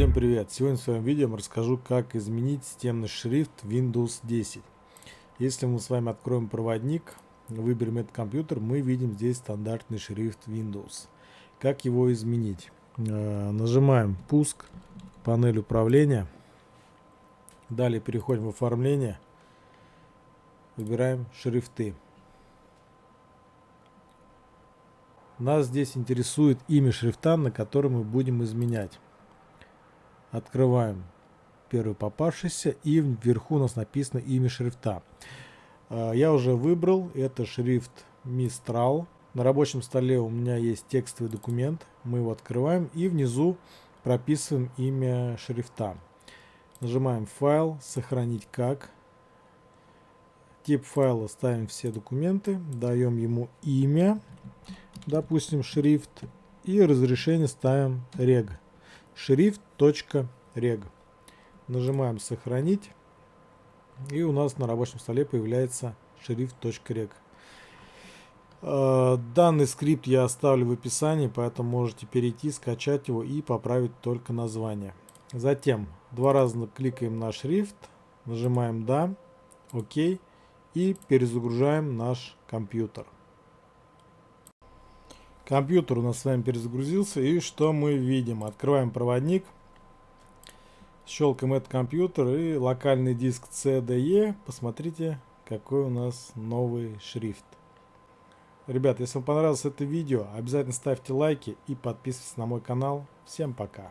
Всем привет! Сегодня в своем видео я расскажу, как изменить системный шрифт Windows 10. Если мы с вами откроем проводник, выберем этот компьютер, мы видим здесь стандартный шрифт Windows. Как его изменить? Э, нажимаем «Пуск», панель управления. Далее переходим в оформление. Выбираем шрифты. Нас здесь интересует имя шрифта, на котором мы будем изменять. Открываем первый попавшийся и вверху у нас написано имя шрифта. А, я уже выбрал, это шрифт Mistral. На рабочем столе у меня есть текстовый документ, мы его открываем и внизу прописываем имя шрифта. Нажимаем файл, сохранить как. Тип файла ставим все документы, даем ему имя, допустим шрифт и разрешение ставим reg шрифт.рег. Нажимаем сохранить. И у нас на рабочем столе появляется шрифт.рег. Э, данный скрипт я оставлю в описании, поэтому можете перейти, скачать его и поправить только название. Затем два раза кликаем на шрифт, нажимаем «Да», «Ок» и перезагружаем наш компьютер. Компьютер у нас с вами перезагрузился. И что мы видим? Открываем проводник. Щелкаем этот компьютер и локальный диск CDE. Посмотрите, какой у нас новый шрифт. Ребят, если вам понравилось это видео, обязательно ставьте лайки и подписывайтесь на мой канал. Всем пока!